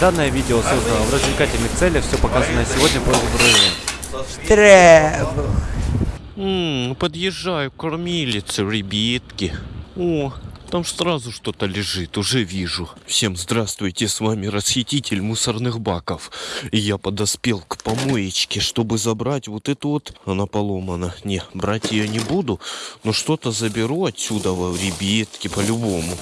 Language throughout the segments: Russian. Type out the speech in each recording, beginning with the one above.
Данное видео создано в развлекательных целях, все показанное сегодня было в Требух. Ммм, подъезжаю к кормилице, ребятки. О, там сразу что-то лежит, уже вижу. Всем здравствуйте, с вами расхититель мусорных баков. И я подоспел к помоечке, чтобы забрать вот эту вот... Она поломана. Не, брать ее не буду, но что-то заберу отсюда, ребятки, по-любому.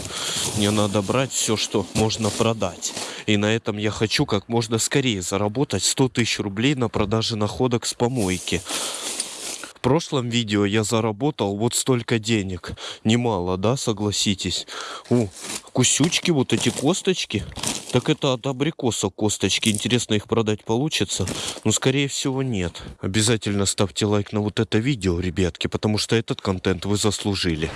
Мне надо брать все, что можно продать. И на этом я хочу как можно скорее заработать 100 тысяч рублей на продаже находок с помойки. В прошлом видео я заработал вот столько денег. Немало, да, согласитесь? О, кусючки, вот эти косточки. Так это от абрикоса косточки. Интересно, их продать получится? Ну, скорее всего, нет. Обязательно ставьте лайк на вот это видео, ребятки, потому что этот контент вы заслужили.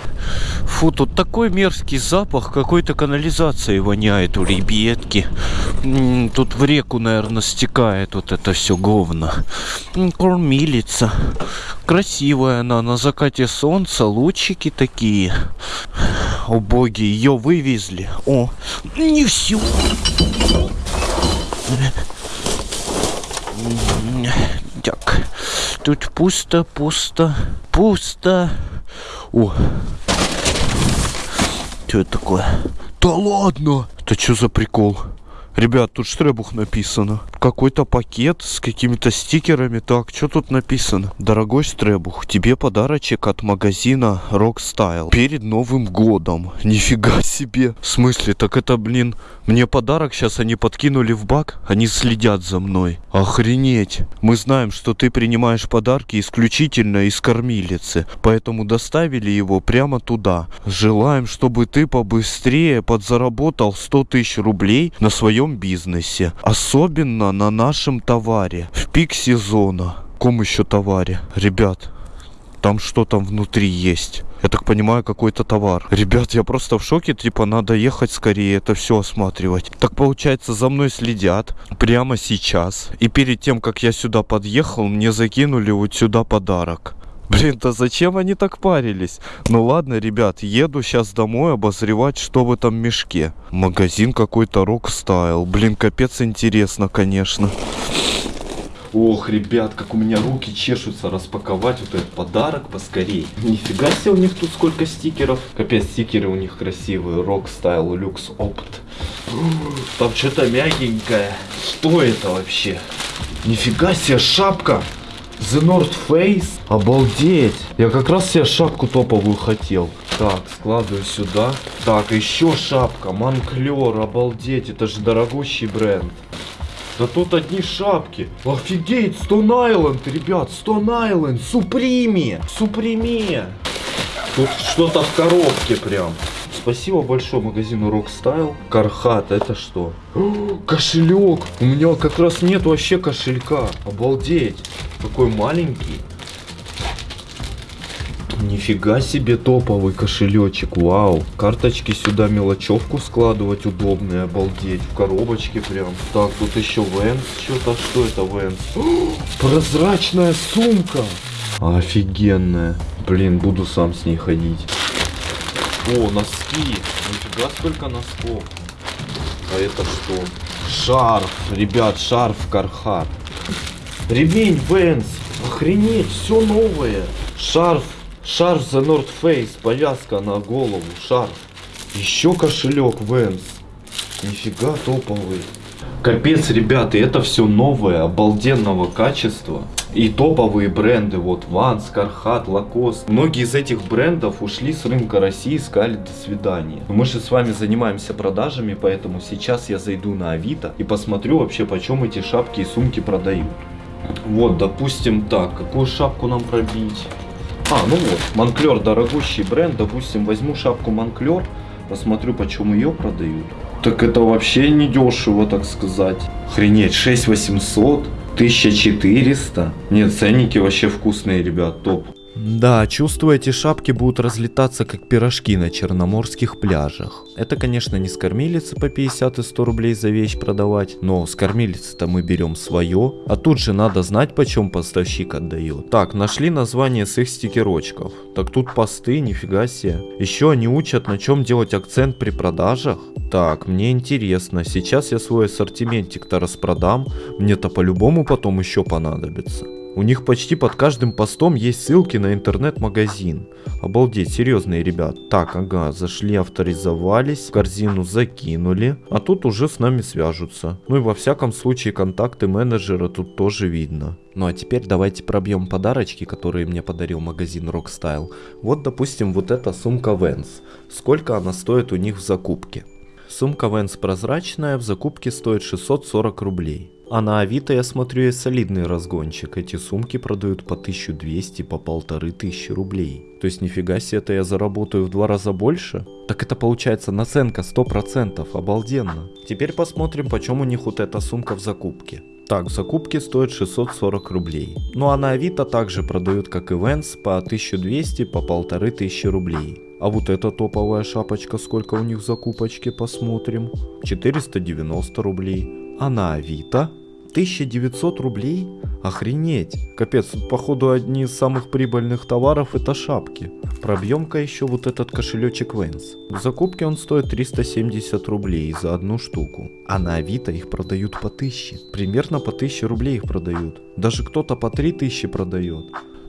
Фу, тут такой мерзкий запах какой-то канализации воняет у ребятки. Тут в реку, наверное, стекает вот это все говно. Кормилица. Красивая она на закате солнца, лучики такие. О боги, ее вывезли. О, не все. Так, тут пусто, пусто, пусто. О, что это такое? Да ладно! Это что за прикол? Ребят, тут штребух написано. Какой-то пакет с какими-то стикерами. Так, что тут написано? Дорогой штребух, тебе подарочек от магазина Rock Style перед Новым годом. Нифига себе. В смысле? Так это, блин, мне подарок сейчас они подкинули в бак? Они следят за мной. Охренеть. Мы знаем, что ты принимаешь подарки исключительно из кормилицы. Поэтому доставили его прямо туда. Желаем, чтобы ты побыстрее подзаработал 100 тысяч рублей на своем бизнесе. Особенно на нашем товаре. В пик сезона. Ком еще товаре? Ребят, там что там внутри есть. Я так понимаю, какой-то товар. Ребят, я просто в шоке, типа, надо ехать скорее, это все осматривать. Так получается, за мной следят прямо сейчас. И перед тем, как я сюда подъехал, мне закинули вот сюда подарок. Блин, да зачем они так парились? Ну ладно, ребят, еду сейчас домой обозревать, что в этом мешке. Магазин какой-то рок стайл. Блин, капец интересно, конечно. Ох, ребят, как у меня руки чешутся распаковать вот этот подарок поскорей. Нифига себе у них тут сколько стикеров. Капец, стикеры у них красивые. Rock Style Lux Opt. Там что-то мягенькое. Что это вообще? Нифига себе, шапка. The North Face? Обалдеть! Я как раз себе шапку топовую хотел. Так, складываю сюда. Так, еще шапка. Манклер, обалдеть. Это же дорогущий бренд. Да тут одни шапки. Офигеть, Stone Island, ребят, Stone Island, Суприме, Суприме. Тут что-то в коробке прям. Спасибо большое магазину Rockstyle. Кархат, это что? Кошелек. У меня как раз нет вообще кошелька. Обалдеть. Какой маленький. Нифига себе топовый кошелечек, вау. Карточки сюда, мелочевку складывать удобные, обалдеть. В коробочке прям. Так, тут еще Венс, что-то, что это Венс? Прозрачная сумка. Офигенная. Блин, буду сам с ней ходить. О, носки. Нифига сколько носков. А это что? Шарф. Ребят, шарф Кархат. Ремень Венс. Охренеть, все новое. Шарф. Шарф за North Face. Повязка на голову. Шарф. Еще кошелек Венс. Нифига топовый. Капец, ребята, это все новое, обалденного качества. И топовые бренды, вот Vans, Carhartt, Lacoste. Многие из этих брендов ушли с рынка России, сказали до свидания. Мы же с вами занимаемся продажами, поэтому сейчас я зайду на Авито и посмотрю вообще, почем эти шапки и сумки продают. Вот, допустим, так, какую шапку нам пробить? А, ну вот, Монклер дорогущий бренд, допустим, возьму шапку Монклер, посмотрю, почем ее продают. Так это вообще не дешево, так сказать. Охренеть, 6800, 1400. Нет, ценники вообще вкусные, ребят, топ. Да, чувствую, эти шапки будут разлетаться как пирожки на черноморских пляжах. Это, конечно, не с по 50 и 100 рублей за вещь продавать, но с кормилицы-то мы берем свое, а тут же надо знать, почем поставщик отдает. Так, нашли название с их стикерочков. Так тут посты, нифига себе. Еще они учат, на чем делать акцент при продажах. Так, мне интересно, сейчас я свой ассортиментик-то распродам, мне-то по-любому потом еще понадобится. У них почти под каждым постом есть ссылки на интернет-магазин. Обалдеть, серьезные ребят. Так, ага, зашли, авторизовались, корзину закинули, а тут уже с нами свяжутся. Ну и во всяком случае контакты менеджера тут тоже видно. Ну а теперь давайте пробьем подарочки, которые мне подарил магазин Rockstyle. Вот допустим вот эта сумка Vans. Сколько она стоит у них в закупке? Сумка Vans прозрачная, в закупке стоит 640 рублей. А на Авито я смотрю есть солидный разгончик. Эти сумки продают по 1200, по 1500 рублей. То есть нифига себе, это я заработаю в два раза больше? Так это получается наценка 100%, обалденно. Теперь посмотрим, почем у них вот эта сумка в закупке. Так, в закупке стоит 640 рублей. Ну а на Авито также продают как и Vans по 1200, по 1500 рублей. А вот эта топовая шапочка, сколько у них в закупочке, посмотрим. 490 рублей. А на Авито 1900 рублей? Охренеть. Капец, тут походу одни из самых прибыльных товаров это шапки. Пробьем-ка еще вот этот кошелечек Vans. В закупке он стоит 370 рублей за одну штуку. А на Авито их продают по 1000. Примерно по 1000 рублей их продают. Даже кто-то по 3000 продает.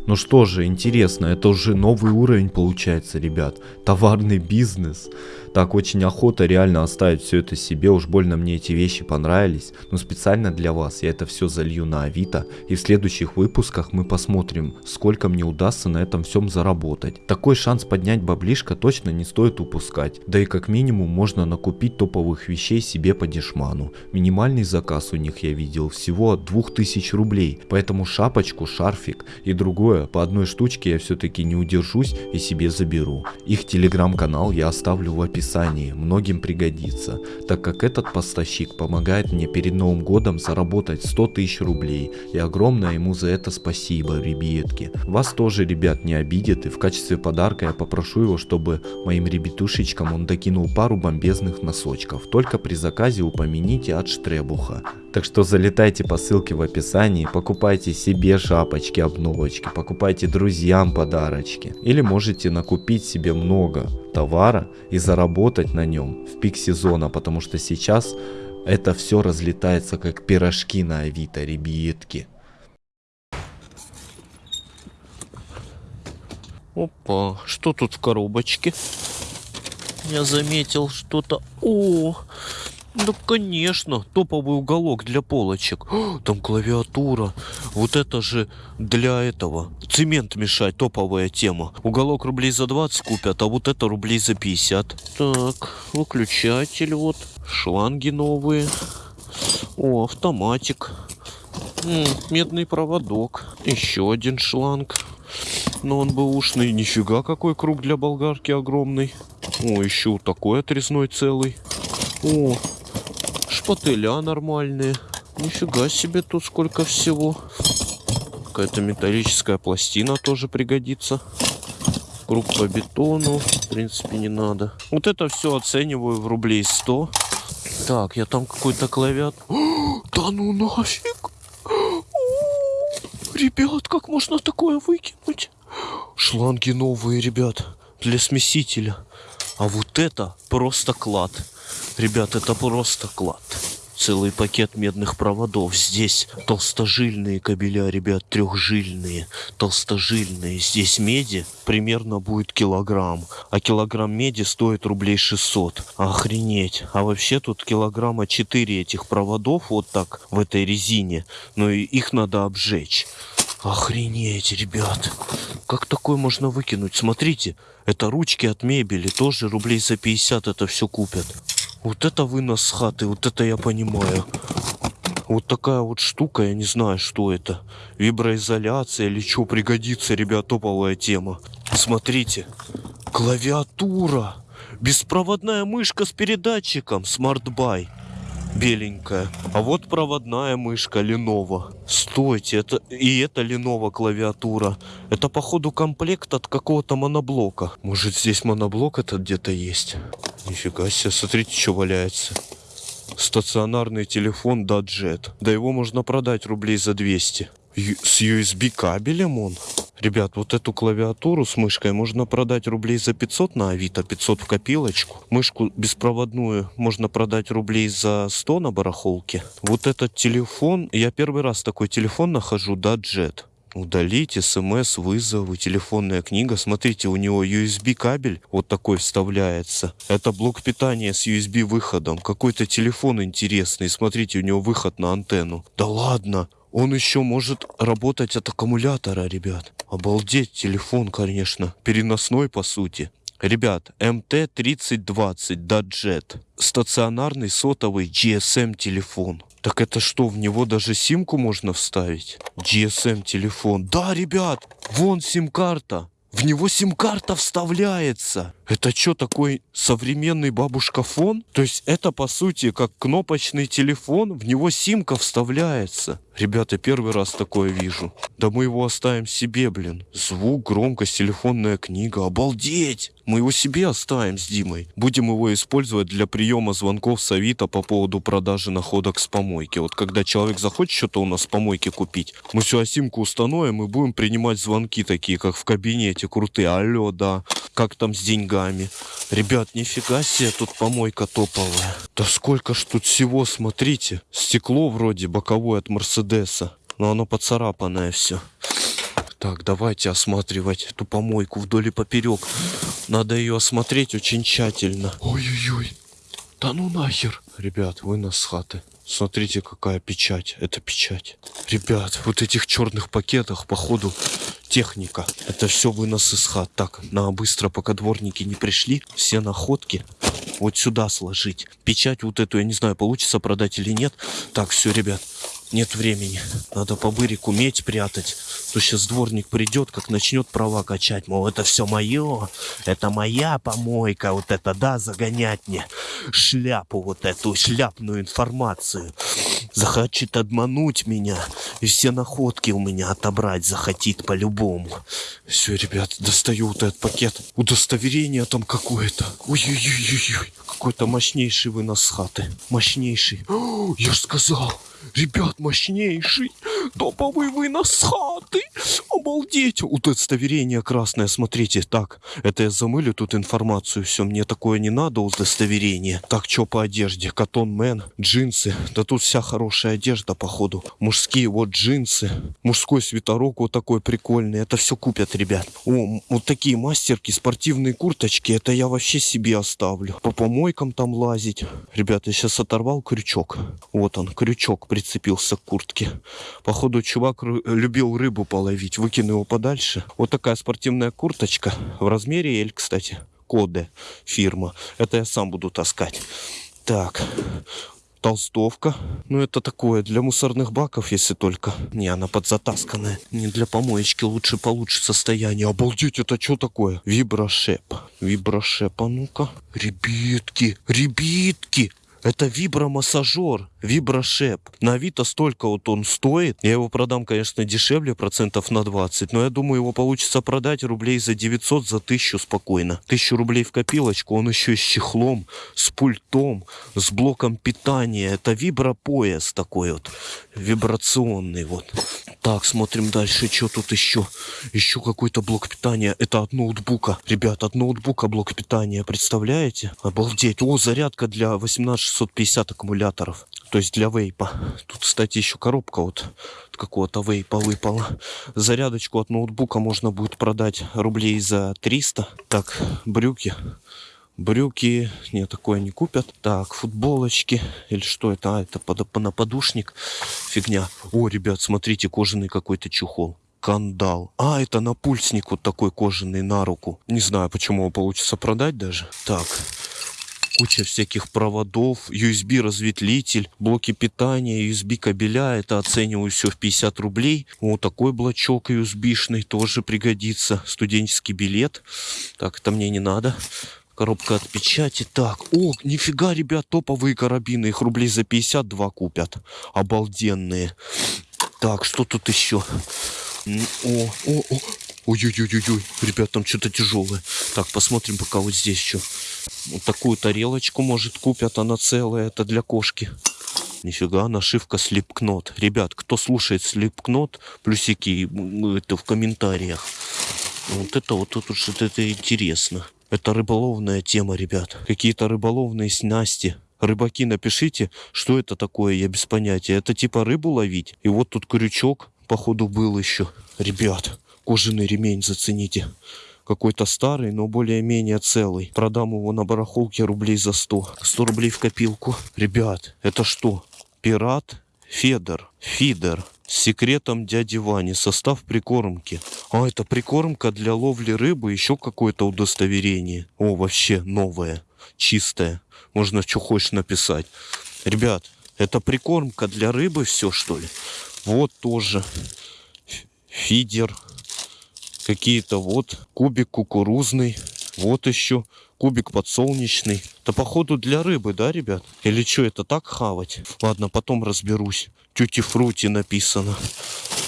Ну что же, интересно, это уже новый уровень получается, ребят. Товарный бизнес. Так, очень охота реально оставить все это себе, уж больно мне эти вещи понравились. Но специально для вас я это все залью на Авито. И в следующих выпусках мы посмотрим, сколько мне удастся на этом всем заработать. Такой шанс поднять баблишко точно не стоит упускать. Да и как минимум можно накупить топовых вещей себе по дешману. Минимальный заказ у них я видел всего от 2000 рублей. Поэтому шапочку, шарфик и другое по одной штучке я все-таки не удержусь и себе заберу. Их телеграм-канал я оставлю в описании описании, многим пригодится, так как этот поставщик помогает мне перед Новым годом заработать 100 тысяч рублей, и огромное ему за это спасибо, ребятки. Вас тоже, ребят, не обидит, и в качестве подарка я попрошу его, чтобы моим ребятушечкам он докинул пару бомбезных носочков, только при заказе упомяните от Штребуха. Так что залетайте по ссылке в описании, покупайте себе шапочки, обновочки, покупайте друзьям подарочки. Или можете накупить себе много товара и заработать на нем в пик сезона, потому что сейчас это все разлетается как пирожки на авито, ребятки. Опа, что тут в коробочке? Я заметил что-то. О, да, конечно, топовый уголок для полочек. О, там клавиатура. Вот это же для этого. Цемент мешать, топовая тема. Уголок рублей за 20 купят, а вот это рублей за 50. Так, выключатель вот. Шланги новые. О, автоматик. М -м, медный проводок. Еще один шланг. Но он был ушный. Нифига, какой круг для болгарки огромный. О, еще такой отрезной целый. О, шпателя нормальные. Нифига себе тут сколько всего. Какая-то металлическая пластина тоже пригодится. Круг по бетону, в принципе, не надо. Вот это все оцениваю в рублей 100. Так, я там какой-то клавиат. Да ну нафиг! Ребят, как можно такое выкинуть? Шланги новые, ребят, для смесителя. А вот это просто клад. Ребят, это просто клад. Целый пакет медных проводов. Здесь толстожильные кабеля, ребят, трехжильные, толстожильные. Здесь меди примерно будет килограмм. А килограмм меди стоит рублей 600. Охренеть. А вообще тут килограмма 4 этих проводов вот так в этой резине. Но и их надо обжечь. Охренеть, ребят. Как такое можно выкинуть? Смотрите, это ручки от мебели. Тоже рублей за 50 это все купят. Вот это вынос хаты, вот это я понимаю. Вот такая вот штука, я не знаю, что это. Виброизоляция или что пригодится, ребят, топовая тема. Смотрите, клавиатура. Беспроводная мышка с передатчиком, Buy. Беленькая. А вот проводная мышка Lenovo. Стойте, это и это Lenovo клавиатура. Это походу комплект от какого-то моноблока. Может здесь моноблок этот где-то есть? Нифига себе, смотрите, что валяется. Стационарный телефон Даджет. Да его можно продать рублей за 200. С USB кабелем он. Ребят, вот эту клавиатуру с мышкой можно продать рублей за 500 на Авито, 500 в копилочку. Мышку беспроводную можно продать рублей за 100 на барахолке. Вот этот телефон, я первый раз такой телефон нахожу, Даджет. Удалить смс, вызовы, телефонная книга. Смотрите, у него USB кабель вот такой вставляется. Это блок питания с USB выходом. Какой-то телефон интересный. Смотрите, у него выход на антенну. Да ладно, он еще может работать от аккумулятора, ребят. Обалдеть, телефон, конечно. Переносной, по сути. Ребят, МТ-3020 Даджет. Стационарный сотовый GSM телефон. Так это что, в него даже симку можно вставить? GSM телефон. Да, ребят, вон сим-карта. В него сим-карта вставляется. Это что, такой современный бабушка-фон? То есть это, по сути, как кнопочный телефон, в него симка вставляется. Ребята, первый раз такое вижу. Да мы его оставим себе, блин. Звук, громкость, телефонная книга. Обалдеть! Мы его себе оставим с Димой. Будем его использовать для приема звонков с Авито по поводу продажи находок с помойки. Вот когда человек захочет что-то у нас с помойки купить, мы всю симку установим и будем принимать звонки такие, как в кабинете, крутые. Алло, да. Как там с деньгами? Ребят, нифига себе, тут помойка топовая. Да сколько ж тут всего, смотрите. Стекло вроде боковое от Мерседеса. Но оно поцарапанное все. Так, давайте осматривать эту помойку вдоль и поперек. Надо ее осмотреть очень тщательно. Ой-ой-ой. Да ну нахер. Ребят, вынос с хаты. Смотрите, какая печать. Это печать. Ребят, вот этих черных пакетах, походу, техника. Это все вынос из хат. Так, на быстро, пока дворники не пришли, все находки вот сюда сложить. Печать вот эту, я не знаю, получится продать или нет. Так, все, ребят, нет времени. Надо по бырик уметь прятать. То сейчас дворник придет, как начнет права качать. Мол, это все мое, это моя помойка, вот это, да, загонять мне шляпу, вот эту шляпную информацию. Захочет обмануть меня и все находки у меня отобрать захотит по-любому. Все, ребят, достаю вот этот пакет. Удостоверение там какое-то. Ой-ой-ой-ой. Какой-то мощнейший вынос с хаты. Мощнейший. О, я ж сказал. Ребят, мощнейший. Топовый вынос с хаты. Обалдеть. Удостоверение красное, смотрите. Так, это я замылю тут информацию. Все, мне такое не надо, удостоверение. Так, что по одежде? Катон Мэн, джинсы. Да тут вся хорошая одежда, походу. Мужские вот джинсы. Мужской свитерок вот такой прикольный. Это все купят, ребят. О, вот такие мастерки, спортивные курточки. Это я вообще себе оставлю. По помойкам там лазить. Ребята, я сейчас оторвал крючок. Вот он, крючок прицепился к куртке. Походу, чувак любил рыбу половить. Выкину его подальше. Вот такая спортивная курточка. В размере L, кстати. Коде фирма. Это я сам буду таскать. Так. Толстовка. Ну, это такое для мусорных баков, если только. Не, она подзатасканная. Не для помоечки, лучше получше состояние. Обалдеть, это что такое? Виброшеп. Виброшеп, а ну-ка. Ребятки, ребятки. Это вибромассажер, виброшеп. На Авито столько вот он стоит. Я его продам, конечно, дешевле, процентов на 20. Но я думаю, его получится продать рублей за 900, за 1000 спокойно. 1000 рублей в копилочку. Он еще с чехлом, с пультом, с блоком питания. Это вибропояс такой вот. Вибрационный вот. Так, смотрим дальше, что тут еще. Еще какой-то блок питания. Это от ноутбука. Ребят, от ноутбука блок питания, представляете? Обалдеть. О, зарядка для 18650 аккумуляторов. То есть для вейпа. Тут, кстати, еще коробка вот от какого-то вейпа выпала. Зарядочку от ноутбука можно будет продать рублей за 300. Так, брюки. Брюки, не, такое не купят. Так, футболочки. Или что это? А, это под, на подушник. Фигня. О, ребят, смотрите, кожаный какой-то чехол. Кандал. А, это напульсник вот такой кожаный на руку. Не знаю, почему его получится продать даже. Так, куча всяких проводов, USB разветвитель, блоки питания, USB кабеля. Это оцениваю все в 50 рублей. Вот такой блочок USB-шный тоже пригодится. Студенческий билет. Так, это мне не надо. Коробка от печати. Так, о, нифига, ребят, топовые карабины. Их рублей за 52 купят. Обалденные. Так, что тут еще? О, о, о. Ой-ой-ой-ой, ребят, там что-то тяжелое. Так, посмотрим пока вот здесь еще. Вот такую тарелочку, может, купят, она целая, это для кошки. Нифига, нашивка Слепкнот. Ребят, кто слушает Слепкнот, плюсики это в комментариях. Вот это вот тут уж это интересно. Это рыболовная тема, ребят. Какие-то рыболовные снасти. Рыбаки, напишите, что это такое, я без понятия. Это типа рыбу ловить. И вот тут крючок, походу, был еще. Ребят, кожаный ремень зацените. Какой-то старый, но более-менее целый. Продам его на барахолке рублей за 100. 100 рублей в копилку. Ребят, это что? Пират Федор. Фидер. С секретом дяди Вани. Состав прикормки. А, это прикормка для ловли рыбы. Еще какое-то удостоверение. О, вообще новое. Чистое. Можно что хочешь написать. Ребят, это прикормка для рыбы все, что ли? Вот тоже. Фидер. Какие-то вот. Кубик кукурузный. Вот еще. Кубик подсолнечный. Это походу для рыбы, да, ребят? Или что, это так хавать? Ладно, потом разберусь. Тюти фрути написано.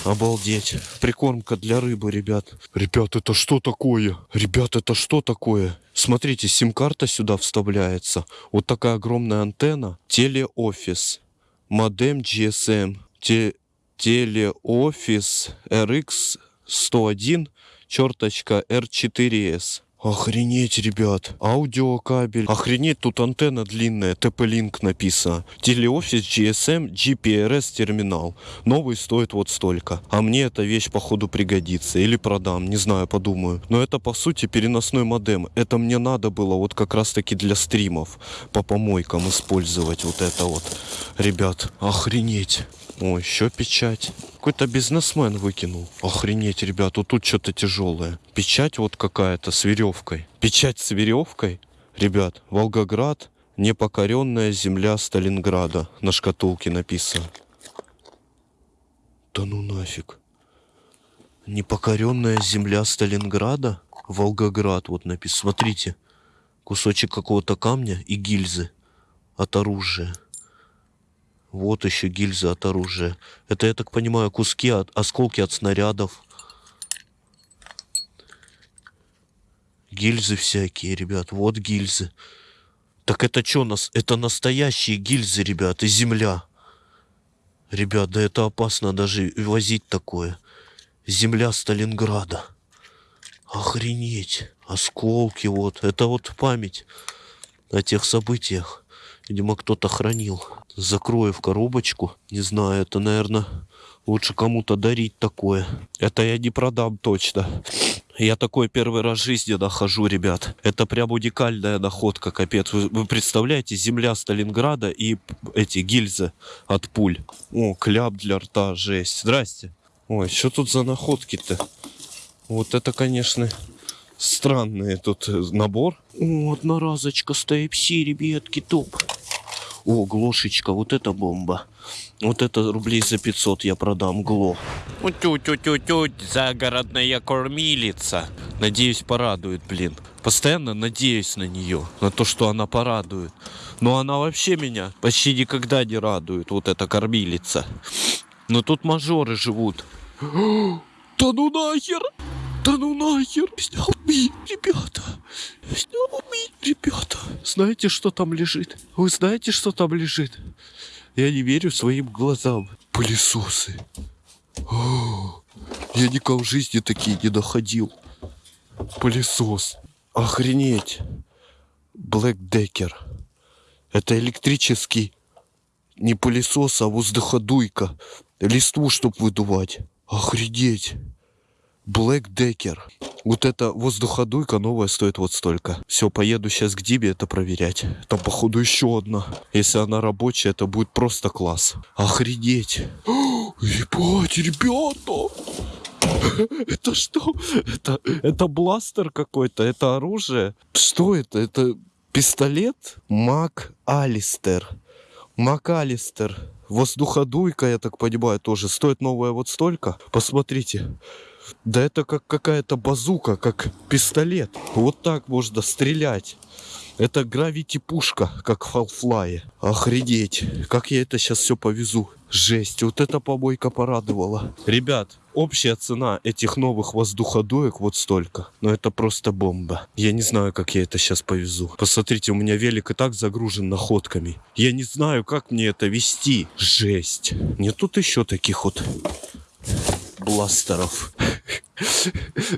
Обалдеть. Прикормка для рыбы, ребят. Ребят, это что такое? Ребят, это что такое? Смотрите, сим-карта сюда вставляется. Вот такая огромная антенна. Телеофис. Модем GSM. Те- Телеофис RX 101 черточка R4S. Охренеть, ребят. Аудиокабель. Охренеть, тут антенна длинная. TP-Link написано. Телеофис GSM GPRS терминал. Новый стоит вот столько. А мне эта вещь, походу, пригодится. Или продам, не знаю, подумаю. Но это, по сути, переносной модем. Это мне надо было вот как раз-таки для стримов. По помойкам использовать вот это вот. Ребят, охренеть. О, еще печать. Какой-то бизнесмен выкинул. Охренеть, ребят, вот тут что-то тяжелое. Печать вот какая-то с веревкой. Печать с веревкой? Ребят, Волгоград, непокоренная земля Сталинграда. На шкатулке написано. Да ну нафиг. Непокоренная земля Сталинграда? Волгоград вот написано. Смотрите. Кусочек какого-то камня и гильзы от оружия. Вот еще гильза от оружия. Это, я так понимаю, куски, от, осколки от снарядов. Гильзы всякие, ребят. Вот гильзы. Так это что нас? Это настоящие гильзы, ребят, и земля. Ребят, да это опасно даже возить такое. Земля Сталинграда. Охренеть. Осколки вот. Это вот память о тех событиях. Видимо, кто-то хранил. Закрою в коробочку. Не знаю, это, наверное, лучше кому-то дарить такое. Это я не продам точно. Я такой первый раз в жизни нахожу, ребят. Это прям уникальная находка, капец. Вы, вы представляете, земля Сталинграда и эти гильзы от пуль. О, кляп для рта, жесть. Здрасте. Ой, что тут за находки-то? Вот это, конечно, странный тут э, набор. О, одноразочка с Type-C, ребятки, топ. О, глошечка, вот это бомба. Вот это рублей за 500 я продам, гло. Тю-тю-тю-тю, загородная кормилица. Надеюсь, порадует, блин. Постоянно надеюсь на нее, на то, что она порадует. Но она вообще меня почти никогда не радует, вот эта кормилица. Но тут мажоры живут. Да ну нахер! Да ну нахер! Снял ми, ребята! Снял ми, ребята! Знаете, что там лежит? Вы знаете, что там лежит? Я не верю своим глазам. Пылесосы. О, я никогда в жизни такие не находил. Пылесос. Охренеть. Black Decker. Это электрический не пылесос, а воздуходуйка. Листву, чтоб выдувать. Охренеть. Black Decker. Вот эта воздуходуйка новая стоит вот столько. Все, поеду сейчас к Дибе это проверять. Там, походу, еще одна. Если она рабочая, это будет просто класс. Охренеть. Ебать, ребята! Это что? Это, это бластер какой-то? Это оружие? Что это? Это пистолет? Мак Алистер. МакАлистер. Воздуходуйка, я так понимаю, тоже стоит новая вот столько. Посмотрите. Да это как какая-то базука, как пистолет. Вот так можно стрелять. Это гравити-пушка, как в Half-Life. Охренеть. Как я это сейчас все повезу. Жесть, вот эта побойка порадовала. Ребят, общая цена этих новых воздуходоек вот столько. Но это просто бомба. Я не знаю, как я это сейчас повезу. Посмотрите, у меня велик и так загружен находками. Я не знаю, как мне это вести. Жесть. Нет тут еще таких вот бластеров.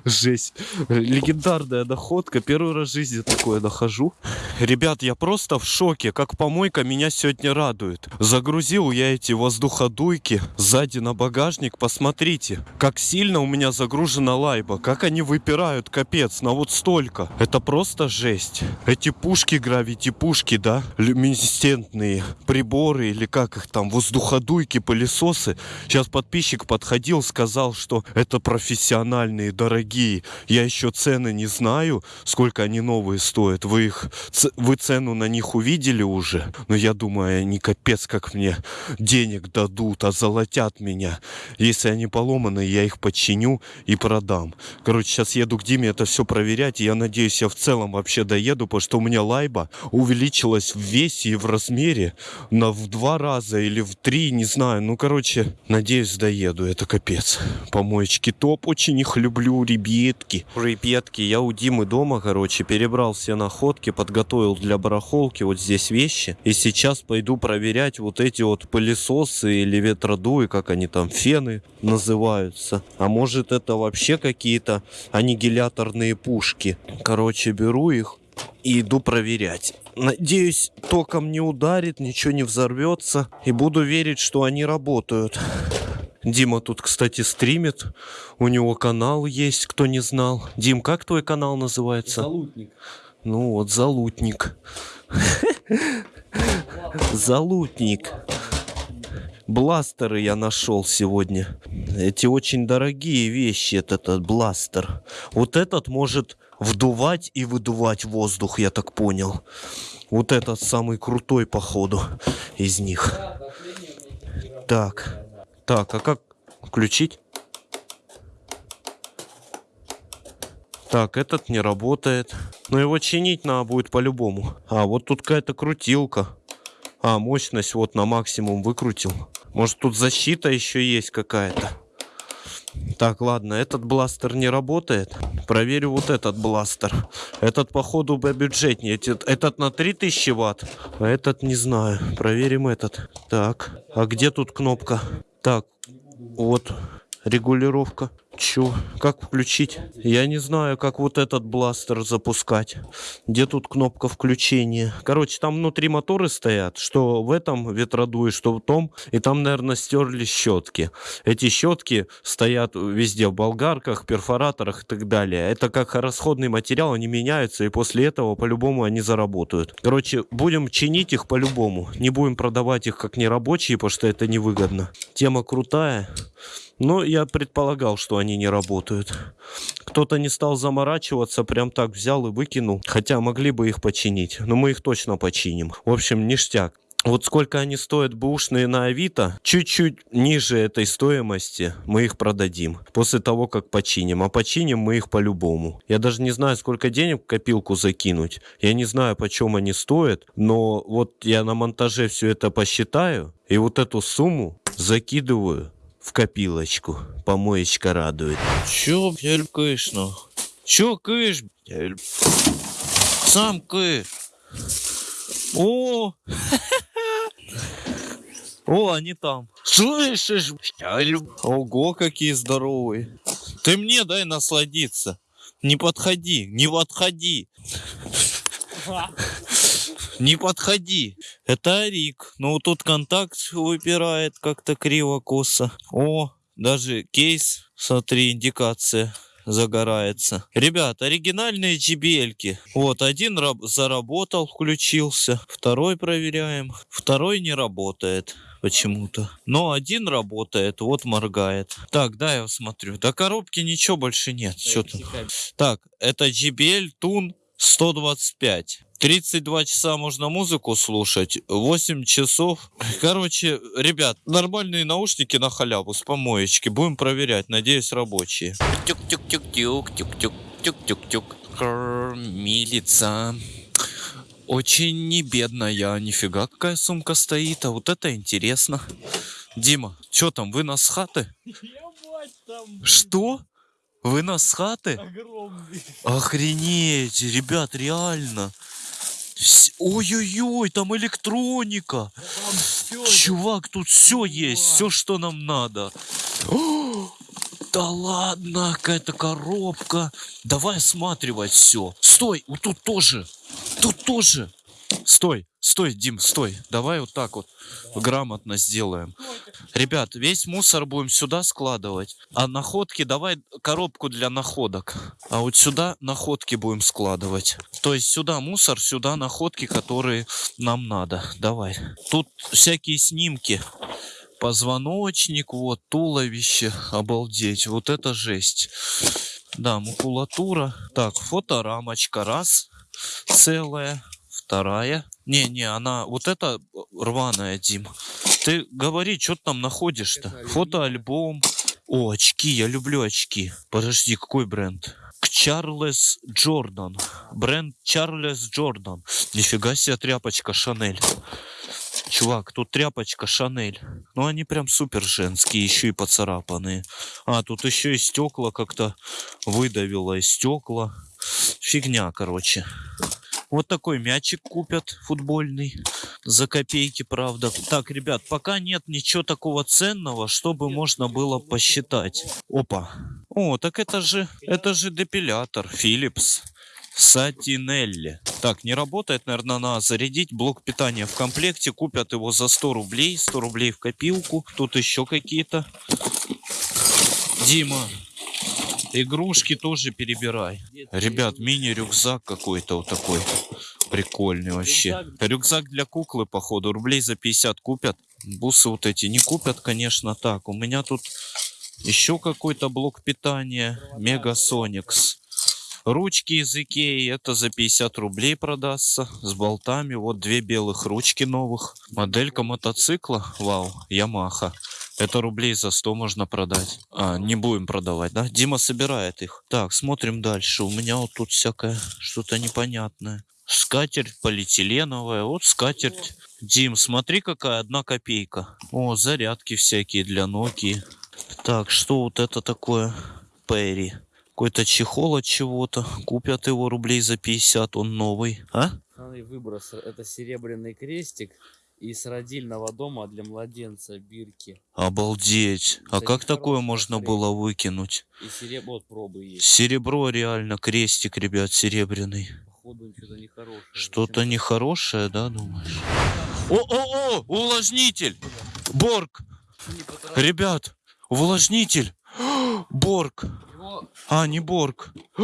Жесть. Легендарная находка. Первый раз в жизни такое нахожу. Ребят, я просто в шоке. Как помойка меня сегодня радует. Загрузил я эти воздуходуйки сзади на багажник. Посмотрите, как сильно у меня загружена лайба. Как они выпирают, капец. На вот столько. Это просто жесть. Эти пушки, гравити пушки, да? Люминесцентные приборы или как их там, воздуходуйки, пылесосы. Сейчас подписчик подходил, сказал, что это профессиональные, дорогие. Я еще цены не знаю, сколько они новые стоят. Вы их, вы цену на них увидели уже? Но я думаю, они капец как мне денег дадут, озолотят меня. Если они поломаны, я их починю и продам. Короче, сейчас еду к Диме это все проверять. И я надеюсь, я в целом вообще доеду, потому что у меня лайба увеличилась в весе и в размере на в два раза или в три, не знаю. Ну, короче, надеюсь, доеду. Это капец. Помоечки топ. Очень их люблю, ребятки. Ребятки, я у Димы дома, короче, перебрал все находки, подготовил для барахолки вот здесь вещи. И сейчас пойду проверять вот эти вот пылесосы или ветродуи, как они там, фены называются. А может это вообще какие-то аннигиляторные пушки. Короче, беру их и иду проверять. Надеюсь, током не ударит, ничего не взорвется. И буду верить, что они работают. Дима тут, кстати, стримит. У него канал есть, кто не знал. Дим, как твой канал называется? Залутник. Ну вот, Залутник. Залутник. Бластеры я нашел сегодня. Эти очень дорогие вещи, этот, этот бластер. Вот этот может вдувать и выдувать воздух, я так понял. Вот этот самый крутой, походу, из них. Так. Так, а как включить? Так, этот не работает. Но его чинить надо будет по-любому. А, вот тут какая-то крутилка. А, мощность вот на максимум выкрутил. Может тут защита еще есть какая-то. Так, ладно, этот бластер не работает. Проверю вот этот бластер. Этот, походу, бюджетнее. Этот, этот на 3000 ватт, а этот не знаю. Проверим этот. Так, а где тут кнопка? Так, вот регулировка. Чё? Как включить? Я не знаю, как вот этот бластер запускать. Где тут кнопка включения? Короче, там внутри моторы стоят, что в этом ветродуе, что в том. И там, наверное, стерли щетки. Эти щетки стоят везде, в болгарках, перфораторах и так далее. Это как расходный материал, они меняются, и после этого по-любому они заработают. Короче, будем чинить их по-любому. Не будем продавать их как нерабочие, потому что это невыгодно. Тема крутая. Но я предполагал, что они не работают. Кто-то не стал заморачиваться, прям так взял и выкинул. Хотя могли бы их починить, но мы их точно починим. В общем, ништяк. Вот сколько они стоят бэушные на Авито, чуть-чуть ниже этой стоимости мы их продадим. После того, как починим. А починим мы их по-любому. Я даже не знаю, сколько денег в копилку закинуть. Я не знаю, почем они стоят. Но вот я на монтаже все это посчитаю. И вот эту сумму закидываю в копилочку. Помоечка радует. Чё, блядь, кыш, ну? Чё кыш, блядь? Сам кыш. О! О, они там. Слышишь, блядь? Ого, какие здоровые. Ты мне дай насладиться. Не подходи, не подходи. Не подходи. Это Арик. Ну, тут контакт выпирает как-то криво-косо. О, даже кейс, смотри, индикация загорается. Ребят, оригинальные JBL-ки. Вот, один раб- заработал, включился. Второй проверяем. Второй не работает почему-то. Но один работает, вот моргает. Так, да, я смотрю. До коробки ничего больше нет. Что там? Так, это JBL Tune 125. 32 часа можно музыку слушать, 8 часов. Короче, ребят, нормальные наушники на халяву с помоечки. Будем проверять, надеюсь, рабочие. Тюк-тюк-тюк-тюк, тюк-тюк, тюк-тюк-тюк. Кормилица. Очень не бедная, нифига какая сумка стоит, а вот это интересно. Дима, что там, вы нас с хаты? Что? Вы нас с хаты? Охренеть, ребят, реально. Ой-ой-ой, там электроника. Чувак, тут все есть, все, что нам надо. О, Да ладно, какая-то коробка. Давай осматривать все. Стой, вот тут тоже. Тут тоже. Стой, стой, Дим, стой. Давай вот так вот грамотно сделаем. Ребят, весь мусор будем сюда складывать. А находки давай коробку для находок. А вот сюда находки будем складывать. То есть сюда мусор, сюда находки, которые нам надо. Давай. Тут всякие снимки. Позвоночник, вот, туловище. Обалдеть. Вот это жесть. Да, макулатура. Так, фоторамочка. Раз. Целая. Вторая. Не-не, она... Вот это рваная, Дим. Ты говори, что ты там находишь-то? Фотоальбом. О, очки, я люблю очки. Подожди, какой бренд? Чарльз Джордан. Бренд Чарльз Джордан. Нифига себе тряпочка Шанель. Чувак, тут тряпочка Шанель. Ну, они прям супер женские, еще и поцарапанные. А, тут еще и стекла как-то выдавило, и стекла. Фигня, короче. Вот такой мячик купят футбольный. За копейки, правда. Так, ребят, пока нет ничего такого ценного, чтобы можно было посчитать. Опа. О, так это же, это же депилятор Philips. Сатинелли. Так, не работает, наверное, надо зарядить. Блок питания в комплекте. Купят его за 100 рублей. 100 рублей в копилку. Тут еще какие-то. Дима, игрушки тоже перебирай. Ребят, мини-рюкзак какой-то вот такой. Прикольный вообще. Рюкзак для куклы, походу. Рублей за 50 купят. Бусы вот эти не купят, конечно. Так, у меня тут еще какой-то блок питания. Мегасоникс. Ручки из Икеи, это за 50 рублей продастся, с болтами. Вот две белых ручки новых. Моделька мотоцикла, вау, Ямаха. Это рублей за 100 можно продать. А, не будем продавать, да? Дима собирает их. Так, смотрим дальше. У меня вот тут всякое что-то непонятное. Скатерть полиэтиленовая. Вот скатерть. Дим, смотри, какая одна копейка. О, зарядки всякие для Nokia. Так, что вот это такое? Перри. Какой-то чехол от чего-то. Купят его рублей за 50, он новый. А? Выброс. Это серебряный крестик из родильного дома для младенца Бирки. Обалдеть. А Это как такое можно смотреть. было выкинуть? И серебро вот пробы есть. Серебро реально, крестик, ребят, серебряный. Походу что-то нехорошее. Что-то нехорошее, да, думаешь? О-о-о, увлажнитель! Борг! Ребят, увлажнитель! Борг! А, не Борг.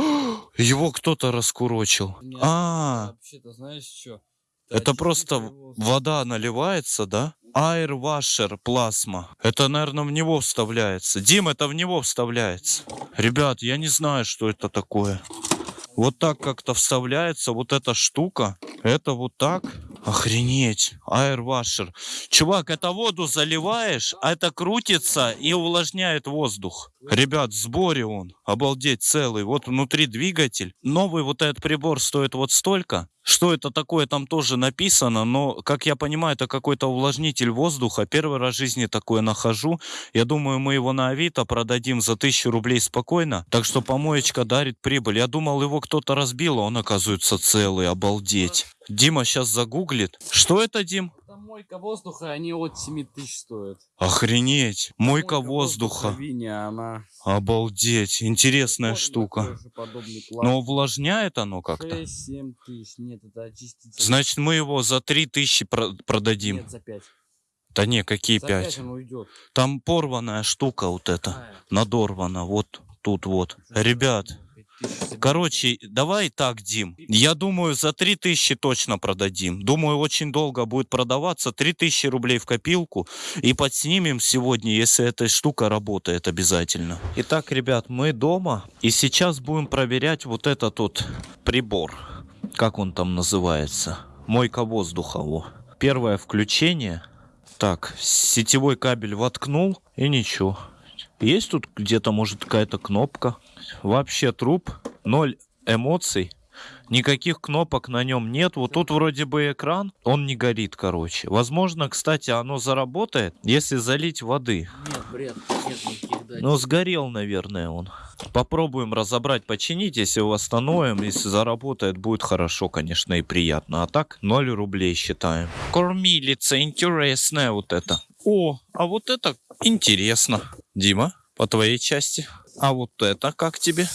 Его кто-то раскурочил. Нет. А, вообще-то знаешь что? Это просто вода наливается, да? Washer плазма. Это, наверное, в него вставляется. Дим, это в него вставляется. Ребят, я не знаю, что это такое. Вот так как-то вставляется вот эта штука. Это вот так. Охренеть. Washer. Чувак, это воду заливаешь, а это крутится и увлажняет воздух. Ребят, в сборе он. Обалдеть, целый. Вот внутри двигатель. Новый вот этот прибор стоит вот столько. Что это такое, там тоже написано, но, как я понимаю, это какой-то увлажнитель воздуха. Первый раз в жизни такое нахожу. Я думаю, мы его на Авито продадим за тысячу рублей спокойно. Так что помоечка дарит прибыль. Я думал, его кто-то разбил, а он оказывается целый. Обалдеть. Дима сейчас загуглит. Что это, Дим? Мойка воздуха, они от 7 тысяч стоят. Охренеть. Мойка воздуха. Виня, она... Обалдеть. Интересная Вот штука. Но увлажняет оно как-то. 6-7 тысяч. Нет, это очиститель. Значит, мы его за три тысячи про- продадим. Нет, за 5. Да не, какие За 5 пять? он уйдет. Там порванная штука вот эта. Надорвана. Вот тут вот. Ребят, короче, давай так, Дим. Я думаю, за три тысячи точно продадим. Думаю, очень долго будет продаваться. Три тысячи рублей в копилку. И подснимем сегодня, если эта штука работает обязательно. Итак, ребят, мы дома. И сейчас будем проверять вот этот вот прибор. как он там называется? Мойка воздуха, во. Первое включение. Так, сетевой кабель воткнул и ничего. Есть тут где-то, может, какая-то кнопка? Вообще труп, ноль эмоций. Никаких кнопок на нем нет. Вот тут вроде бы экран, он не горит, короче. Возможно, кстати, оно заработает, если залить воды. Нет, бред, нет никаких датчиков. Но сгорел, наверное, он. Попробуем разобрать, починить. Если восстановим, если заработает, будет хорошо, конечно, и приятно. А так, 0 рублей считаем. Кормилица интересная вот это. О, а вот это интересно. Дима, по твоей части. А вот это как тебе?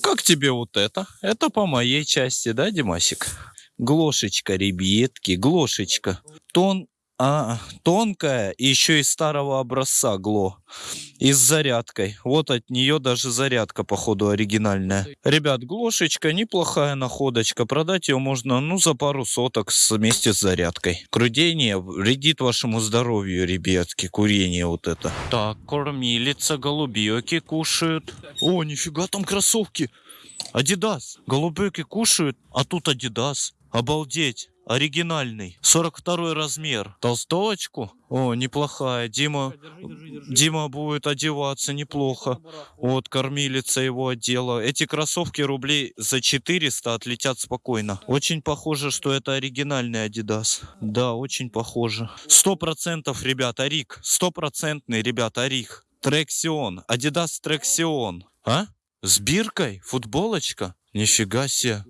Как тебе вот это? Это по моей части, да, Димасик? Глошечка, ребятки, глошечка. Тон, а, тонкая, и еще из старого образца гло. И с зарядкой. Вот от нее даже зарядка, походу, оригинальная. Ребят, глошечка неплохая находочка. Продать ее можно, ну, за пару соток вместе с зарядкой. Крудение вредит вашему здоровью, ребятки, курение вот это. Так, кормилица, голубеки кушают. О, нифига там кроссовки. Адидас. Голубеки кушают, а тут Адидас. Обалдеть. Оригинальный. 42 размер. Толстовочку? О, неплохая. Дима, Дима будет одеваться неплохо. Вот, кормилица его одела. Эти кроссовки рублей за 400 отлетят спокойно. Очень похоже, что это оригинальный Adidas. Да, очень похоже. Сто процентов, ребят, Арик. Стопроцентный, ребят, Арик. Трексион. Adidas Трексион. А? С биркой? Футболочка? Нифига себе.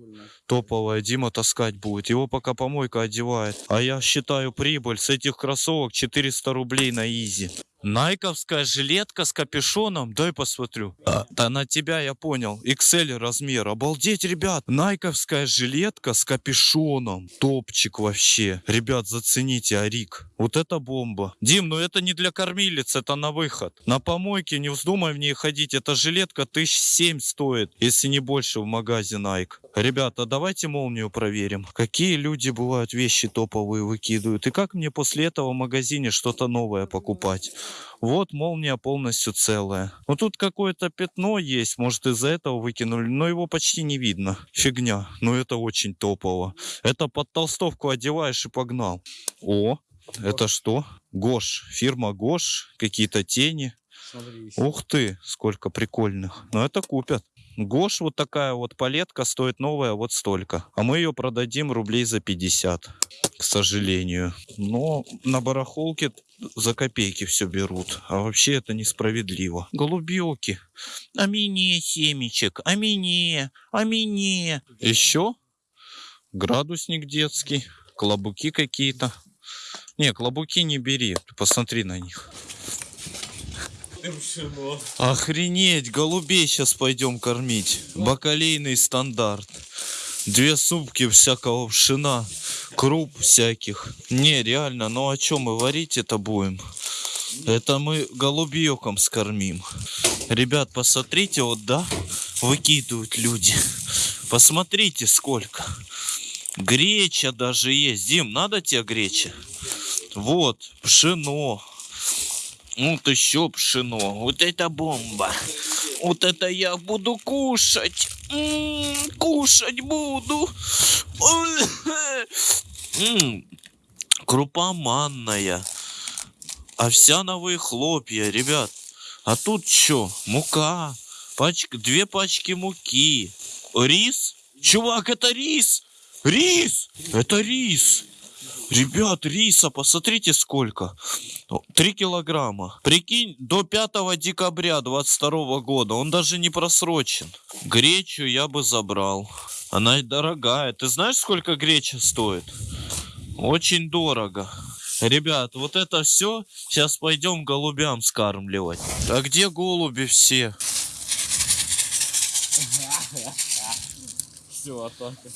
Топовая Дима таскать будет. Его пока помойка одевает. А я считаю прибыль с этих кроссовок 400 рублей на изи. Найковская жилетка с капюшоном. Дай посмотрю. А, да на тебя я понял. XL размер. Обалдеть, ребят. Найковская жилетка с капюшоном. Топчик вообще. Ребят, зацените, Арик. Вот это бомба. Дим, ну это не для кормилиц, это на выход. На помойке не вздумай в ней ходить. Эта жилетка тысяч семь стоит, если не больше в магазе Nike. Ребята, давайте молнию проверим. Какие люди бывают вещи топовые выкидывают. И как мне после этого в магазине что-то новое покупать? Вот молния полностью целая. Ну тут какое-то пятно есть, может из-за этого выкинули, но его почти не видно. Фигня. Но это очень топово. Это под толстовку одеваешь и погнал. О, это что? Гош. Фирма Гош. Какие-то тени. Смотри, Ух ты, сколько прикольных. Но это купят. Гош вот такая вот палетка стоит новая вот столько. А мы ее продадим рублей за 50, к сожалению. Но на барахолке за копейки все берут. А вообще это несправедливо. Голубелки. А мне семечек, а мне, а мне. Еще градусник детский, клобуки какие-то. Не, клобуки не бери, посмотри на них. Охренеть, голубей сейчас пойдем кормить. Бакалейный стандарт. Две сумки всякого пшена, круп всяких. Не, реально, ну о чем мы варить это будем? Это мы голубьёком скормим. Ребят, посмотрите, вот да, выкидывают люди. Посмотрите, сколько. Греча даже есть. Дим, надо тебе греча? Вот, пшено. Вот еще пшено. Вот это бомба. Вот это я буду кушать. М, кушать буду. М, Крупа манная. Овсяновые хлопья, ребят. А тут что? Мука. Пачка, две пачки муки. Рис? Чувак, это рис! Рис! Это рис! Ребят, риса, посмотрите сколько. О, Три килограмма. Прикинь, до 5 декабря 22 года. Он даже не просрочен. Гречу я бы забрал. Она и дорогая. Ты знаешь, сколько греча стоит? Очень дорого. Ребят, вот это все. Сейчас пойдем голубям скармливать. А где голуби все? Все, атака.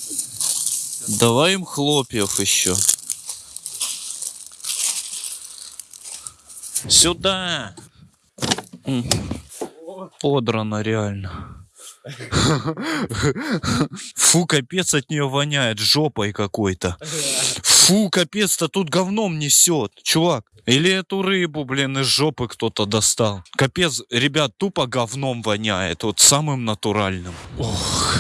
Давай им хлопьев еще. Сюда. Подрано реально. Фу, капец от нее воняет жопой какой-то. Фу, капец-то тут говном несет, чувак. Или эту рыбу, блин, из жопы кто-то достал. Капец, ребят, тупо говном воняет, вот самым натуральным. Ох,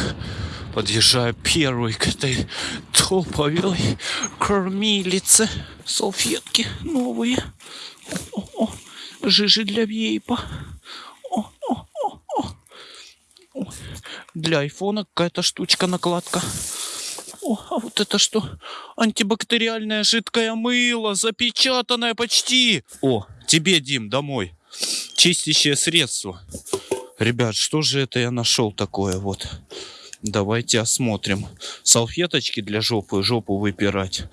Подъезжаю первый к этой топовой кормилице. Салфетки новые. О, о, жижи для вейпа. О, о, о, о. Для айфона какая-то штучка накладка. О, а вот это что? Антибактериальное жидкое мыло, запечатанное почти. О, тебе, Дим, домой. Чистящее средство. Ребят, что же это я нашел такое вот? Давайте осмотрим. Салфеточки для жопы, жопу выпирать.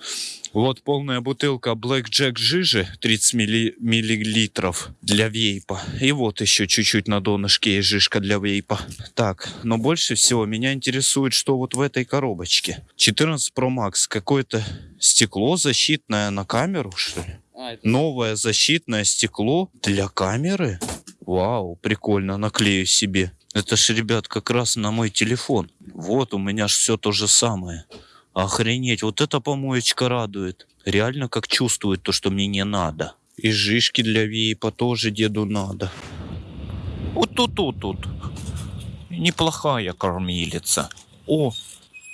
Вот полная бутылка Black Jack жижи 30 милли- миллилитров для вейпа. И вот еще чуть-чуть на донышке есть жижка для вейпа. Так, но больше всего меня интересует, что вот в этой коробочке. 14 Pro Max. Какое-то стекло защитное на камеру, что ли? А, это Новое защитное стекло для камеры? Вау, прикольно, наклею себе. Это ж, ребят, как раз на мой телефон. Вот, у меня ж все то же самое. Охренеть, вот эта помоечка радует. Реально как чувствует то, что мне не надо. И жишки для вейпа тоже деду надо. Вот тут, тут, тут. Неплохая кормилица. О,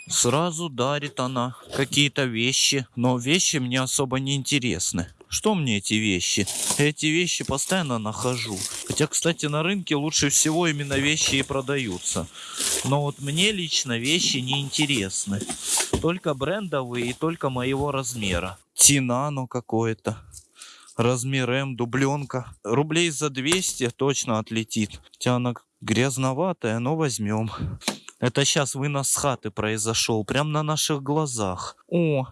сразу дарит она какие-то вещи, но вещи мне особо не интересны. Что мне эти вещи? Эти вещи постоянно нахожу. Хотя, кстати, на рынке лучше всего именно вещи и продаются. Но вот мне лично вещи не интересны. Только брендовые и только моего размера. Тинано какое-то. Размер М, дубленка. Рублей за 200 точно отлетит. Хотя она грязноватая, но возьмем. Это сейчас вынос с хаты произошел, прямо на наших глазах. О,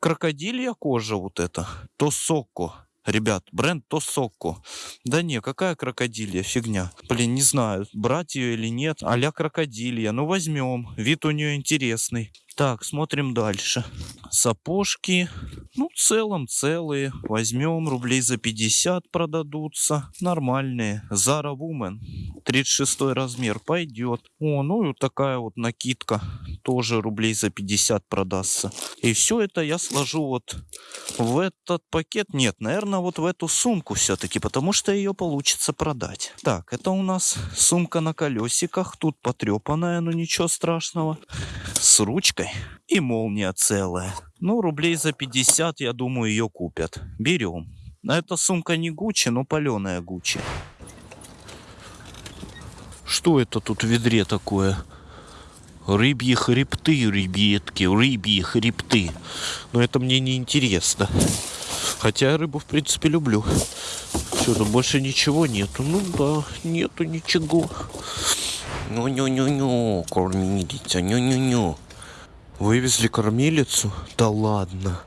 крокодилья кожа вот это. Тосоко. Ребят, бренд Тосоко. Да не, какая крокодилья, фигня. Блин, не знаю, брать ее или нет. Аля крокодилья. Ну, возьмем. Вид у нее интересный. Так, смотрим дальше. Сапожки. Ну, в целом целые. Возьмем, рублей за 50 продадутся. Нормальные. Zara Woman. 36 размер. Пойдет. О, ну и вот такая вот накидка. Тоже рублей за 50 продастся. И все это я сложу вот в этот пакет. Нет, наверное, вот в эту сумку все-таки, потому что ее получится продать. Так, это у нас сумка на колесиках. Тут потрепанная, но ничего страшного. С ручкой и молния целая. Ну, рублей за 50, я думаю, ее купят. Берем. А эта сумка не Гуччи, но паленая Гуччи. Что это тут в ведре такое? Рыбьи хребты, ребятки, рыбьи хребты. Но это мне не интересно. Хотя я рыбу, в принципе, люблю. Что, тут больше ничего нету? Ну да, нету ничего. Ну-ню-ню-ню, кормилица, ню-ню-ню. Вывезли кормилицу? Да ладно.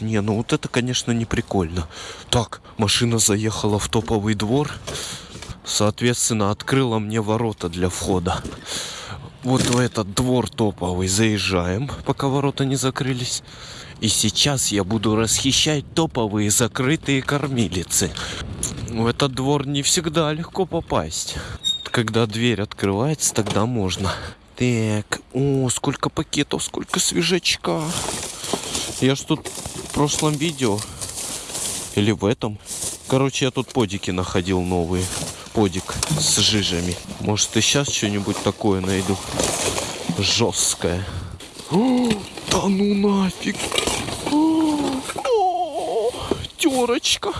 Не, ну вот это, конечно, не прикольно. Так, машина заехала в топовый двор. Соответственно, открыла мне ворота для входа. Вот в этот двор топовый заезжаем, пока ворота не закрылись. И сейчас я буду расхищать топовые закрытые кормилицы. В этот двор не всегда легко попасть. Когда дверь открывается, тогда можно. Так, о, сколько пакетов, сколько свежачка. Я ж тут в прошлом видео или в этом. Короче, я тут подики находил новые. Подик с жижами. Может, и сейчас что-нибудь такое найду. Жесткое. О, да ну нафиг. Терочка.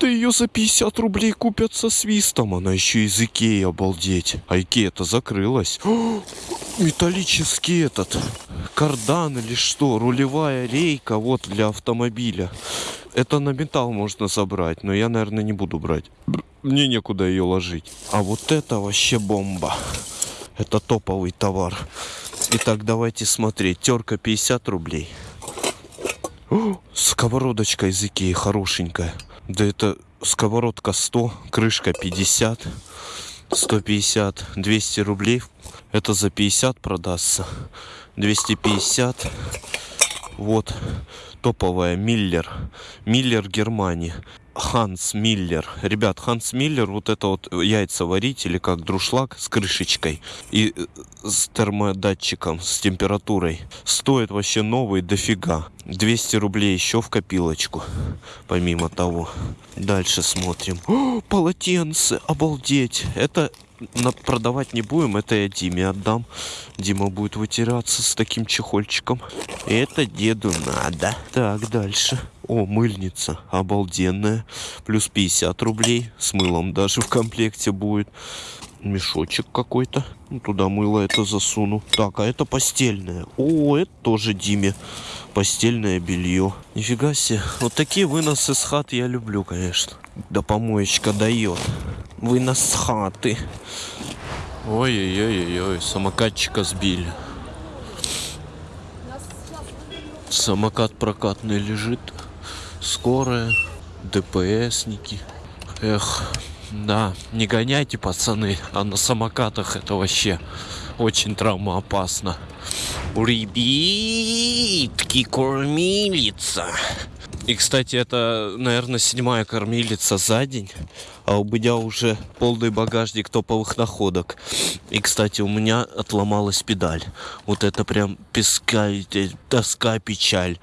Да ее за 50 рублей купят со свистом. Она еще из Икеи, обалдеть. А Икея-то закрылась. О, металлический этот. Кардан или что? Рулевая рейка вот для автомобиля. Это на металл можно забрать, но я, наверное, не буду брать. Мне некуда ее ложить. А вот это вообще бомба. Это топовый товар. Итак, давайте смотреть. Терка 50 рублей. О, сковородочка из Икеи хорошенькая. Да это сковородка 100, крышка 50, 150, 200 рублей. Это за 50 продастся. 250. Вот топовая Миллер. Миллер Германии. Ханс Миллер. Ребят, Ханс Миллер, вот это вот яйца варить или как друшлаг с крышечкой и э, с термодатчиком, с температурой. Стоит вообще новый дофига. 200 рублей еще в копилочку, помимо того. Дальше смотрим. О, полотенце, обалдеть. Это продавать не будем, это я Диме отдам. Дима будет вытираться с таким чехольчиком. Это деду надо. Так, дальше. О, мыльница. Обалденная. Плюс 50 рублей. С мылом даже в комплекте будет. Мешочек какой-то. Ну, туда мыло это засуну. Так, а это постельное. О, это тоже Диме. Постельное белье. Нифига себе. Вот такие выносы с хат я люблю, конечно. Да помоечка дает. Вынос с хаты. Ой-ой-ой-ой, самокатчика сбили. Самокат прокатный лежит. Скорая, ДПСники. Эх, да, не гоняйте, пацаны, а на самокатах это вообще очень травмоопасно. Ребятки, кормилица. И, кстати, это, наверное, седьмая кормилица за день. А у меня уже полный багажник топовых находок. И, кстати, у меня отломалась педаль. Вот это прям песка, тоска, печаль.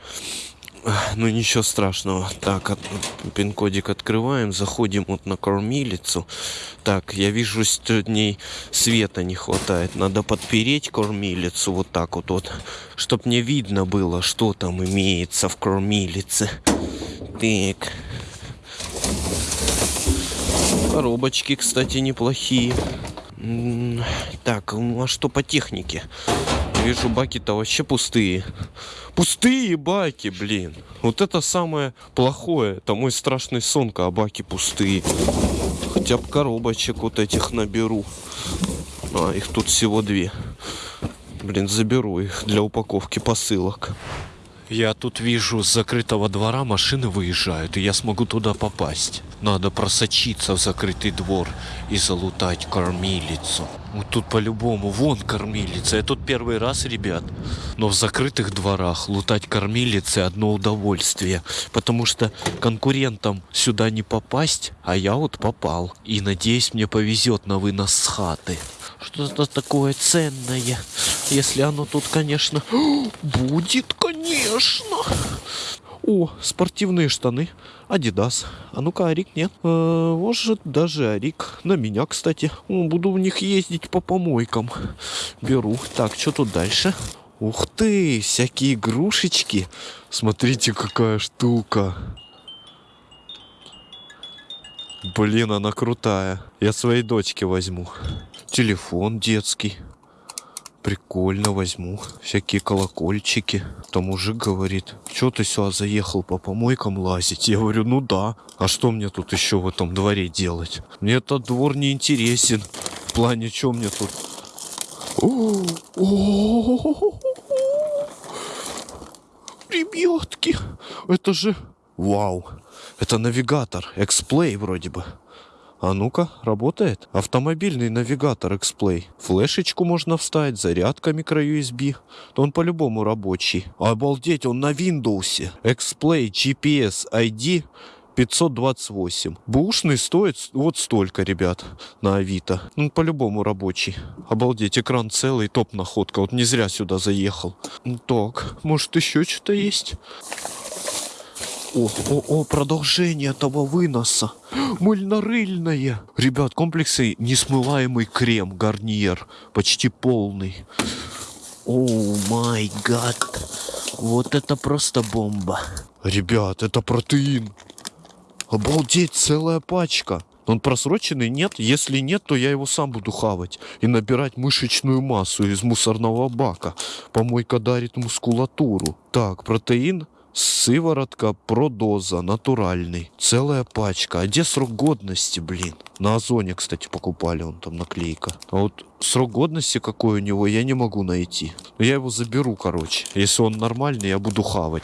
Ну ничего страшного. Так, от- пин-кодик открываем, заходим вот на кормилицу. Так, я вижу, что дней света не хватает. Надо подпереть кормилицу вот так вот, вот чтоб мне видно было, что там имеется в кормилице. Так. Коробочки, кстати, неплохие. Так, а что по технике? Вижу, баки-то вообще пустые. Пустые баки, блин. Вот это самое плохое. Это мой страшный сон, когда баки пустые. Хотя бы коробочек вот этих наберу. А, их тут всего две. Блин, заберу их для упаковки посылок. Я тут вижу, с закрытого двора машины выезжают, и я смогу туда попасть. Надо просочиться в закрытый двор и залутать кормилицу. Вот тут по-любому, вон кормилица. Я тут первый раз, ребят. Но в закрытых дворах лутать кормилицы одно удовольствие. Потому что конкурентам сюда не попасть, а я вот попал. И надеюсь, мне повезет на вынос с хаты. Что-то такое ценное. Если оно тут, конечно, будет, конечно. О, спортивные штаны. Адидас. А ну-ка, Арик нет. Э, может, даже Арик. На меня, кстати. Буду в них ездить по помойкам. Беру. Так, что тут дальше? Ух ты, всякие игрушечки. Смотрите, какая штука. Блин, она крутая. Я своей дочке возьму. Телефон детский. Прикольно возьму. Всякие колокольчики. Там мужик говорит, что ты сюда заехал по помойкам лазить? Я говорю, ну да. А что мне тут еще в этом дворе делать? Мне этот двор не интересен. В плане, что мне тут? Ребятки, это же... Вау, это навигатор, эксплей вроде бы. А ну-ка, работает? Автомобильный навигатор X-Play. Флешечку можно вставить, зарядка. То он по-любому рабочий. Обалдеть, он на Windows. X-Play GPS ID 528. Бушный стоит вот столько, ребят, на Авито. Ну, по-любому рабочий. Обалдеть, экран целый, топ находка. Вот не зря сюда заехал. Так, может еще что-то есть? О, о, о, продолжение того выноса. Мыльно-рыльное. Ребят, комплексы несмываемый крем, гарниер. Почти полный. О май гад. Вот это просто бомба. Ребят, это протеин. Обалдеть, целая пачка. Он просроченный? Нет? Если нет, то я его сам буду хавать и набирать мышечную массу из мусорного бака. Помойка дарит мускулатуру. Так, протеин, сыворотка, продоза, натуральный. Целая пачка. А где срок годности, блин? На Озоне, кстати, покупали, он там наклейка. А вот срок годности какой у него, я не могу найти. Но я его заберу, короче. Если он нормальный, я буду хавать.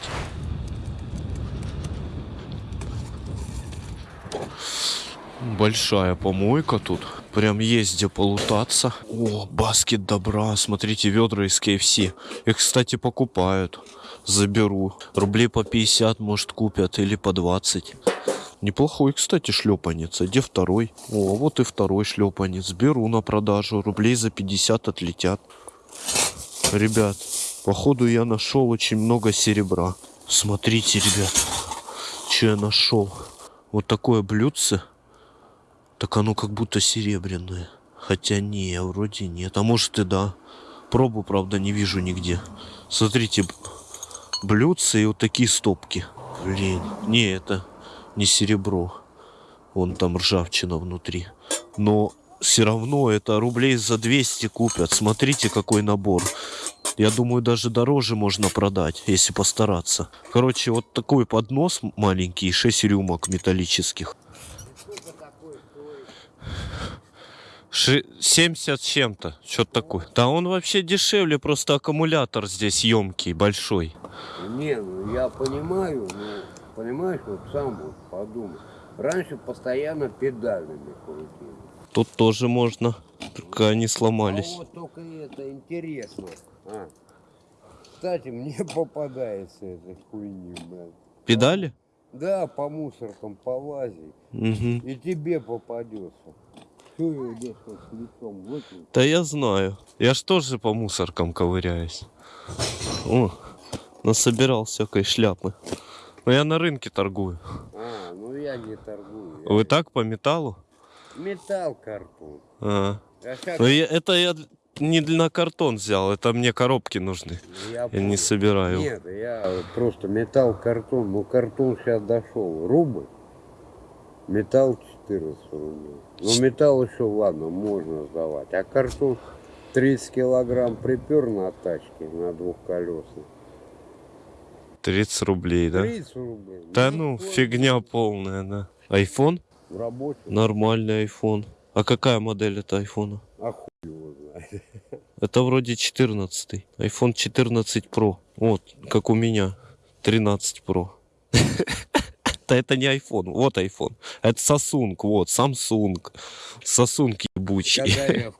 Большая помойка тут. Прям есть где полутаться. О, баскет добра. Смотрите, ведра из KFC. Их, кстати, покупают. Заберу. Рублей по 50, может, купят. Или по 20. Неплохой, кстати, шлепанец. А где второй? О, вот и второй шлепанец. Беру на продажу. Рублей за 50 отлетят. Ребят, походу я нашел очень много серебра. Смотрите, ребят, что я нашел. Вот такое блюдце. Так оно как будто серебряное. Хотя не, вроде нет. А может и да. Пробу, правда, не вижу нигде. Смотрите, б- блюдца и вот такие стопки. Блин, не, это не серебро. Вон там ржавчина внутри. Но все равно это рублей за 200 купят. Смотрите, какой набор. Я думаю, даже дороже можно продать, если постараться. Короче, вот такой поднос маленький, 6 рюмок металлических. 70 с чем-то, что-то такое. Да он вообще дешевле, просто аккумулятор здесь емкий, большой. Не, ну я понимаю, ну, понимаешь, вот сам вот подумай. Раньше постоянно педалями крутили. Тут тоже можно, только они А сломались. вот только это интересно. А. Кстати, мне попадается эта хуйня, блядь. Педали? Да, по мусоркам полази. Угу. И тебе попадется. Что его здесь вот с лицом выкинуть? Да я знаю. Я ж тоже по мусоркам ковыряюсь. О, насобирал всякой шляпы. Но я на рынке торгую. А, ну я не торгую. я- Вы так по металлу? Металл, картон. А. А как Ну, я- это я не на картон взял, это мне коробки нужны. я Я не собираю. Нет, я просто металл, картон. Ну, картон сейчас дошел. Рубль. Металл 14 рублей. Ну, металл еще, ладно, можно сдавать. А картон 30 килограмм припер на тачке, на двухколесной. 30 рублей, да? 30 рублей. Да ну, сколько? фигня полная, да. Айфон? В рабочем. Нормальный айфон. А какая модель это айфона? А хуй его знает. Это вроде 14. iPhone 14 Pro. Вот, как у меня. 13 Pro. Да это не iPhone, вот iPhone. Это Samsung, вот, Samsung. Samsung ебучий.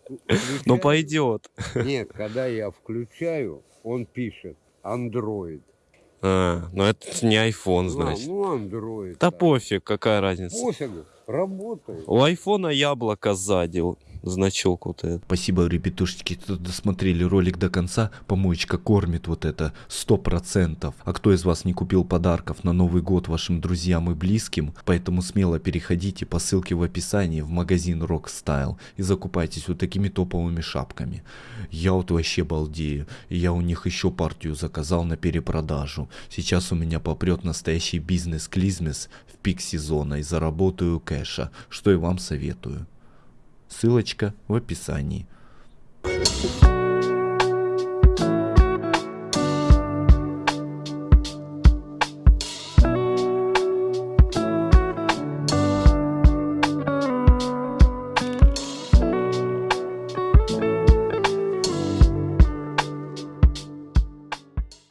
Ну включаю- пойдет. Нет, когда я включаю, он пишет Android. А, ну это не iPhone, А, значит. ну, Android. Да пофиг, какая разница. Пофигу, работает. У айфона яблоко сзади, значок вот этот. Спасибо, ребятушечки, кто досмотрели ролик до конца. Помоечка кормит вот это сто процентов. А кто из вас не купил подарков на Новый год вашим друзьям и близким, поэтому смело переходите по ссылке в описании в магазин Rock Style и закупайтесь вот такими топовыми шапками. Я вот вообще балдею. Я у них еще партию заказал на перепродажу. Сейчас у меня попрет настоящий бизнес-клизмес в пик сезона и заработаю кэша, что и вам советую. Ссылочка в описании.